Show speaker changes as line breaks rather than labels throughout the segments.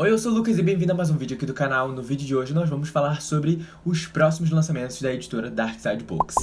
Oi, eu sou o Lucas e bem-vindo a mais um vídeo aqui do canal. No vídeo de hoje nós vamos falar sobre os próximos lançamentos da editora Darkside Books.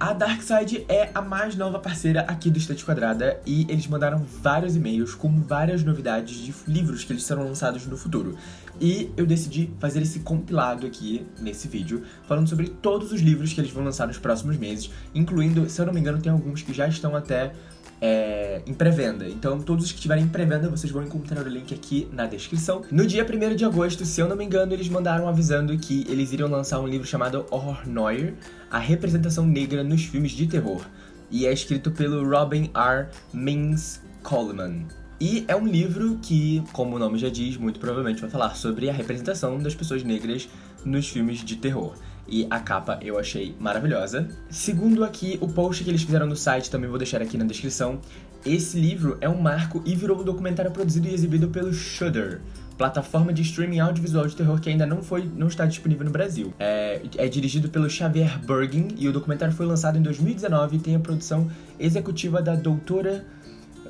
A Darkside é a mais nova parceira aqui do Estante Quadrada e eles mandaram vários e-mails com várias novidades de livros que eles serão lançados no futuro. E eu decidi fazer esse compilado aqui nesse vídeo, falando sobre todos os livros que eles vão lançar nos próximos meses, incluindo, se eu não me engano, tem alguns que já estão até é, em pré-venda. Então, todos os que tiverem em pré-venda, vocês vão encontrar o link aqui na descrição. No dia 1 de agosto, se eu não me engano, eles mandaram avisando que eles iriam lançar um livro chamado Horror Noir, a representação negra nos filmes de terror. E é escrito pelo Robin R. Mins Coleman. E é um livro que, como o nome já diz, muito provavelmente vai falar sobre a representação das pessoas negras nos filmes de terror e a capa eu achei maravilhosa. Segundo aqui o post que eles fizeram no site, também vou deixar aqui na descrição, esse livro é um marco e virou um documentário produzido e exibido pelo Shudder, plataforma de streaming audiovisual de terror que ainda não foi, não está disponível no Brasil. É, é dirigido pelo Xavier Bergin e o documentário foi lançado em 2019 e tem a produção executiva da doutora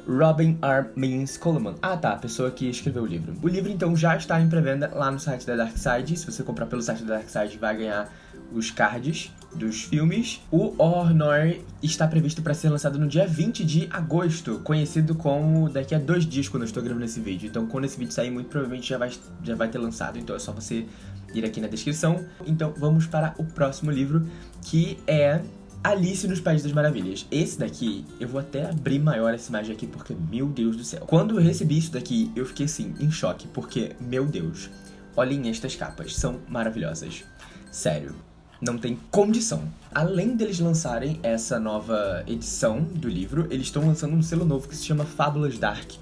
Robin R. Means Coleman. Ah tá, a pessoa que escreveu o livro. O livro então já está em pré-venda lá no site da Darkside. Se você comprar pelo site da Darkside, vai ganhar os cards dos filmes. O Horror Noir está previsto para ser lançado no dia 20 de agosto, conhecido como daqui a dois dias quando eu estou gravando esse vídeo. Então quando esse vídeo sair, muito provavelmente já vai, já vai ter lançado, então é só você ir aqui na descrição. Então vamos para o próximo livro, que é Alice nos Países das Maravilhas. Esse daqui, eu vou até abrir maior essa imagem aqui, porque, meu Deus do céu. Quando eu recebi isso daqui, eu fiquei assim, em choque, porque, meu Deus, olhem estas capas, são maravilhosas. Sério, não tem condição. Além deles lançarem essa nova edição do livro, eles estão lançando um selo novo que se chama Fábulas Dark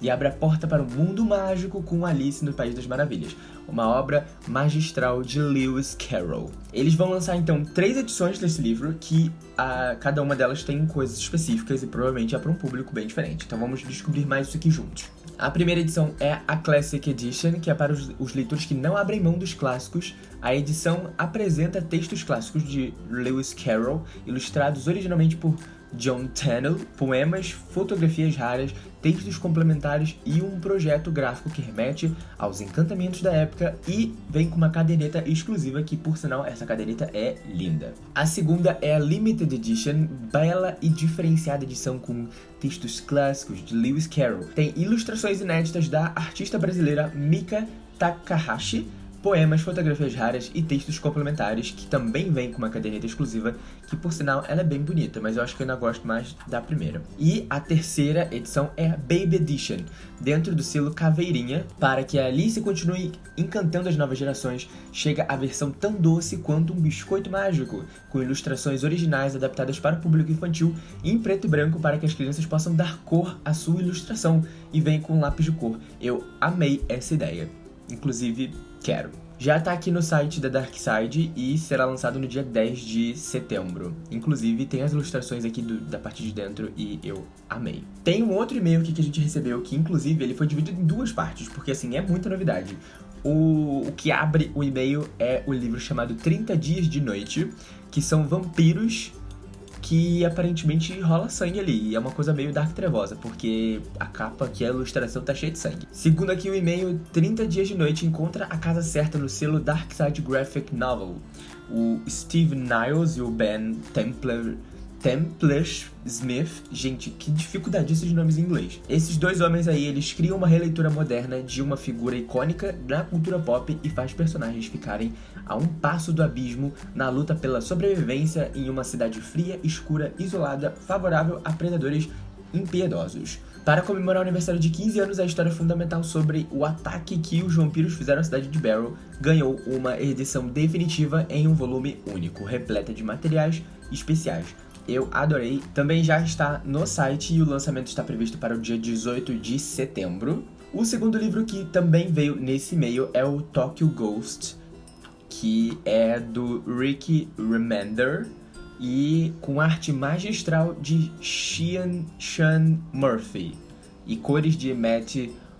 e abre a porta para o mundo mágico com Alice no País das Maravilhas, uma obra magistral de Lewis Carroll. Eles vão lançar então três edições desse livro, que a, cada uma delas tem coisas específicas e provavelmente é para um público bem diferente. Então vamos descobrir mais isso aqui juntos. A primeira edição é a Classic Edition, que é para os, os leitores que não abrem mão dos clássicos. A edição apresenta textos clássicos de Lewis Carroll, ilustrados originalmente por John Tennell, poemas, fotografias raras, textos complementares e um projeto gráfico que remete aos encantamentos da época e vem com uma caderneta exclusiva que, por sinal, essa caderneta é linda. A segunda é a Limited Edition, bela e diferenciada edição com textos clássicos de Lewis Carroll. Tem ilustrações inéditas da artista brasileira Mika Takahashi, poemas, fotografias raras e textos complementares, que também vem com uma caderneta exclusiva, que por sinal ela é bem bonita, mas eu acho que eu ainda gosto mais da primeira. E a terceira edição é a Baby Edition, dentro do selo Caveirinha, para que a Alice continue encantando as novas gerações, chega a versão tão doce quanto um biscoito mágico, com ilustrações originais adaptadas para o público infantil em preto e branco para que as crianças possam dar cor à sua ilustração, e vem com lápis de cor. Eu amei essa ideia. Inclusive, quero. Já tá aqui no site da Darkside e será lançado no dia 10 de setembro. Inclusive, tem as ilustrações aqui do, da parte de dentro e eu amei. Tem um outro e-mail aqui que a gente recebeu, que inclusive ele foi dividido em duas partes, porque assim, é muita novidade. O, o que abre o e-mail é o livro chamado 30 Dias de Noite, que são vampiros que aparentemente rola sangue ali. E é uma coisa meio dark trevosa, porque a capa aqui, a ilustração tá cheia de sangue. Segundo aqui o e-mail, 30 dias de noite encontra a casa certa no selo Dark Side Graphic Novel. O Steve Niles e o Ben Templar Templish Smith. Gente, que dificuldade esses nomes em inglês. Esses dois homens aí, eles criam uma releitura moderna de uma figura icônica na cultura pop e faz personagens ficarem a um passo do abismo na luta pela sobrevivência em uma cidade fria, escura, isolada, favorável a predadores impiedosos. Para comemorar o aniversário de 15 anos, a história fundamental sobre o ataque que os vampiros fizeram à cidade de Barrow ganhou uma edição definitiva em um volume único, repleta de materiais especiais eu adorei. Também já está no site e o lançamento está previsto para o dia 18 de setembro. O segundo livro que também veio nesse e-mail é o Tokyo Ghost, que é do Ricky Remender e com arte magistral de Sean, Sean Murphy e cores de Matt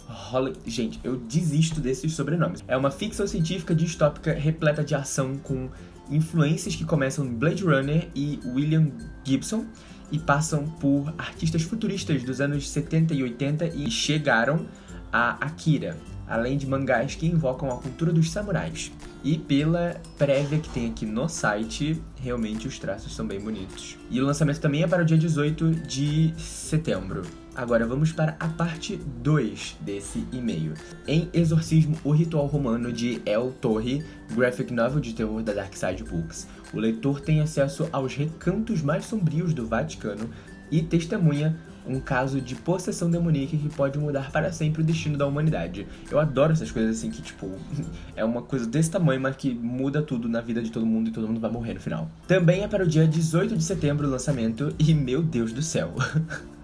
Holly... Gente, eu desisto desses sobrenomes. É uma ficção científica distópica repleta de ação com influências que começam em Blade Runner e William Gibson e passam por artistas futuristas dos anos 70 e 80 e chegaram a Akira, além de mangás que invocam a cultura dos samurais. E pela prévia que tem aqui no site, realmente os traços são bem bonitos. E o lançamento também é para o dia 18 de setembro. Agora vamos para a parte 2 desse e-mail. Em Exorcismo, o Ritual Romano de El Torre, graphic novel de terror da Dark Side Books, o leitor tem acesso aos recantos mais sombrios do Vaticano e testemunha um caso de possessão demoníaca que pode mudar para sempre o destino da humanidade. Eu adoro essas coisas assim que, tipo, é uma coisa desse tamanho, mas que muda tudo na vida de todo mundo e todo mundo vai morrer no final. Também é para o dia 18 de setembro o lançamento e, meu Deus do céu.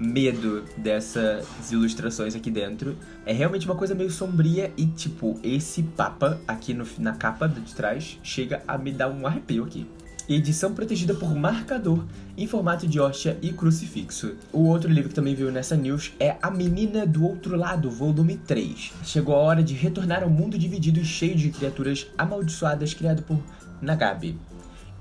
medo dessas ilustrações aqui dentro. É realmente uma coisa meio sombria e, tipo, esse papa aqui no, na capa de trás chega a me dar um arrepio aqui edição protegida por marcador em formato de hóstia e crucifixo. O outro livro que também veio nessa news é A Menina do Outro Lado, volume 3. Chegou a hora de retornar ao mundo dividido e cheio de criaturas amaldiçoadas criado por Nagabe.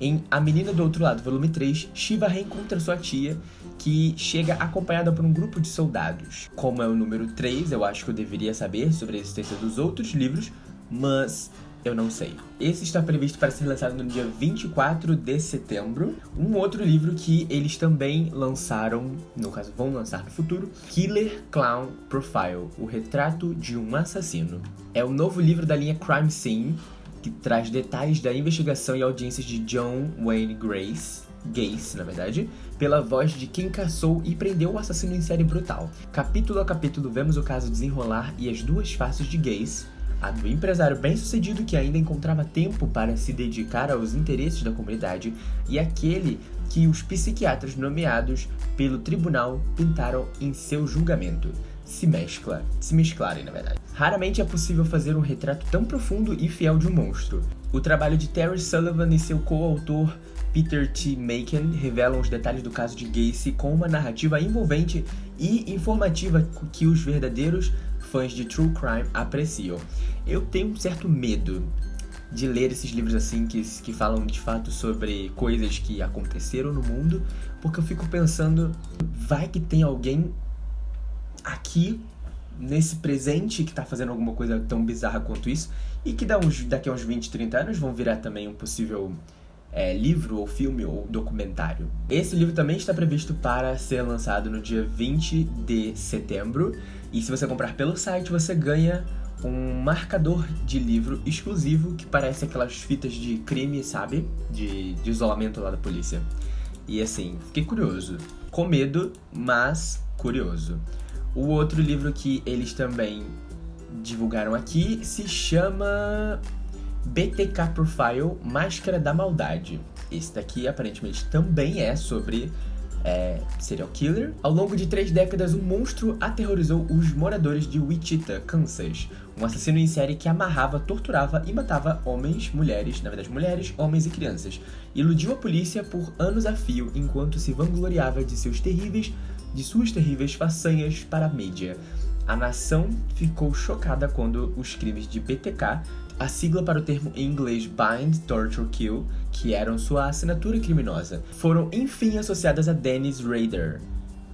Em A Menina do Outro Lado, volume 3, Shiva reencontra sua tia, que chega acompanhada por um grupo de soldados. Como é o número 3, eu acho que eu deveria saber sobre a existência dos outros livros, mas eu não sei. Esse está previsto para ser lançado no dia 24 de setembro. Um outro livro que eles também lançaram, no caso vão lançar no futuro, Killer Clown Profile, o retrato de um assassino. É o novo livro da linha Crime Scene, que traz detalhes da investigação e audiências de John Wayne Grace, Gacy, na verdade, pela voz de quem caçou e prendeu o assassino em série brutal. Capítulo a capítulo vemos o caso desenrolar e as duas faces de Gacy, a do empresário bem-sucedido que ainda encontrava tempo para se dedicar aos interesses da comunidade e aquele que os psiquiatras nomeados pelo tribunal pintaram em seu julgamento. Se mescla, se mesclarem, na verdade. Raramente é possível fazer um retrato tão profundo e fiel de um monstro. O trabalho de Terry Sullivan e seu coautor Peter T. Macon revelam os detalhes do caso de Gacy com uma narrativa envolvente e informativa que os verdadeiros fãs de true crime apreciam. Eu tenho um certo medo de ler esses livros assim que, que falam de fato sobre coisas que aconteceram no mundo, porque eu fico pensando, vai que tem alguém aqui nesse presente que tá fazendo alguma coisa tão bizarra quanto isso e que daqui a uns 20, 30 anos vão virar também um possível é, livro ou filme ou documentário. Esse livro também está previsto para ser lançado no dia 20 de setembro e se você comprar pelo site você ganha um marcador de livro exclusivo que parece aquelas fitas de crime, sabe? De, de isolamento lá da polícia. E assim, fiquei curioso. Com medo, mas curioso. O outro livro que eles também divulgaram aqui se chama BTK Profile Máscara da Maldade. Esse daqui aparentemente também é sobre é, serial killer. Ao longo de três décadas, um monstro aterrorizou os moradores de Wichita, Kansas. Um assassino em série que amarrava, torturava e matava homens, mulheres, na verdade mulheres, homens e crianças. Iludiu a polícia por anos a fio enquanto se vangloriava de seus terríveis, de suas terríveis façanhas para a mídia. A nação ficou chocada quando os crimes de BTK a sigla para o termo em inglês Bind, Torture, Kill, que eram sua assinatura criminosa, foram enfim associadas a Dennis Rader,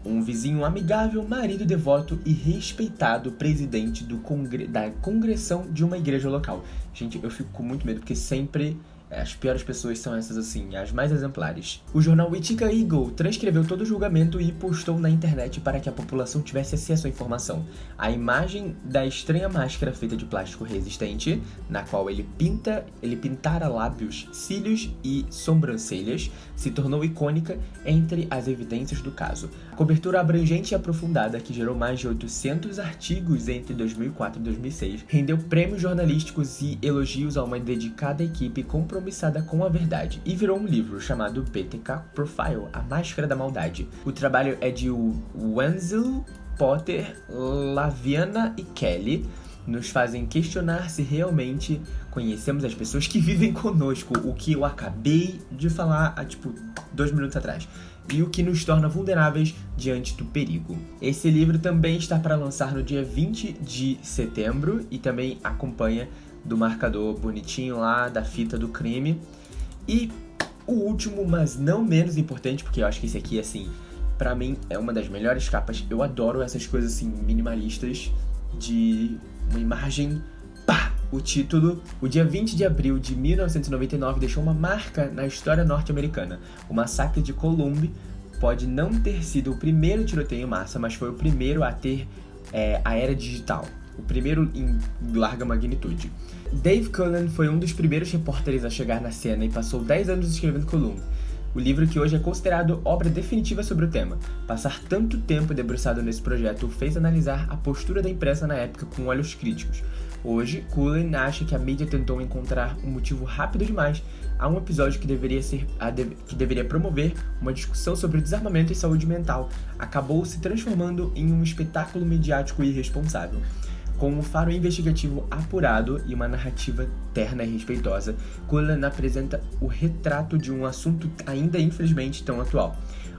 um vizinho amigável, marido devoto e respeitado presidente congre da congressão de uma igreja local. Gente, eu fico com muito medo porque sempre as piores pessoas são essas assim, as mais exemplares. O jornal Wichita Eagle transcreveu todo o julgamento e postou na internet para que a população tivesse acesso à informação. A imagem da estranha máscara feita de plástico resistente, na qual ele pinta, ele pintara lábios, cílios e sobrancelhas, se tornou icônica entre as evidências do caso. Cobertura abrangente e aprofundada, que gerou mais de 800 artigos entre 2004 e 2006, rendeu prêmios jornalísticos e elogios a uma dedicada equipe compromissada com a verdade e virou um livro chamado BTK Profile, A Máscara da Maldade. O trabalho é de Wenzel, Potter, Laviana e Kelly, nos fazem questionar se realmente conhecemos as pessoas que vivem conosco, o que eu acabei de falar há tipo dois minutos atrás, e o que nos torna vulneráveis diante do perigo. Esse livro também está para lançar no dia 20 de setembro e também acompanha do marcador bonitinho lá, da fita do crime. E o último, mas não menos importante, porque eu acho que esse aqui, assim, pra mim é uma das melhores capas. Eu adoro essas coisas, assim, minimalistas, de uma imagem, o título. O dia 20 de abril de 1999 deixou uma marca na história norte-americana. O massacre de Columbine pode não ter sido o primeiro tiroteio em massa, mas foi o primeiro a ter é, a era digital o primeiro em larga magnitude. Dave Cullen foi um dos primeiros repórteres a chegar na cena e passou 10 anos escrevendo Column, o livro que hoje é considerado obra definitiva sobre o tema. Passar tanto tempo debruçado nesse projeto fez analisar a postura da imprensa na época com olhos críticos. Hoje, Cullen acha que a mídia tentou encontrar um motivo rápido demais a um episódio que deveria, ser, que deveria promover uma discussão sobre desarmamento e saúde mental. Acabou se transformando em um espetáculo mediático irresponsável. Com um faro investigativo apurado e uma narrativa terna e respeitosa, Cullen apresenta o retrato de um assunto ainda infelizmente tão atual,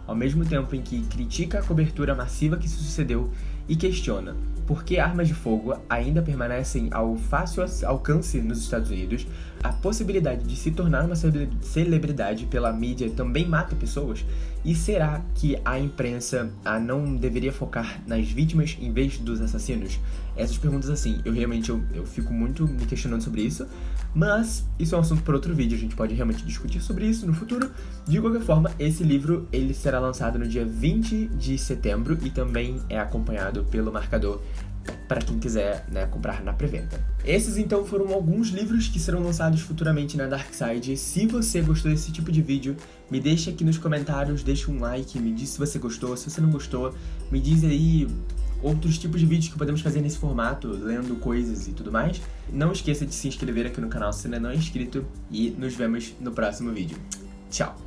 ao mesmo tempo em que critica a cobertura massiva que se sucedeu e questiona por que armas de fogo ainda permanecem ao fácil alcance nos Estados Unidos, a possibilidade de se tornar uma celebridade pela mídia também mata pessoas, e será que a imprensa a não deveria focar nas vítimas em vez dos assassinos? Essas perguntas assim, eu realmente eu, eu fico muito me questionando sobre isso, mas isso é um assunto para outro vídeo, a gente pode realmente discutir sobre isso no futuro. De qualquer forma, esse livro ele será lançado no dia 20 de setembro e também é acompanhado pelo marcador para quem quiser né, comprar na pré-venda. Esses então foram alguns livros que serão lançados futuramente na Dark Side. Se você gostou desse tipo de vídeo, me deixa aqui nos comentários, deixa um like, me diz se você gostou, se você não gostou, me diz aí outros tipos de vídeos que podemos fazer nesse formato, lendo coisas e tudo mais. Não esqueça de se inscrever aqui no canal se ainda não é inscrito e nos vemos no próximo vídeo. Tchau!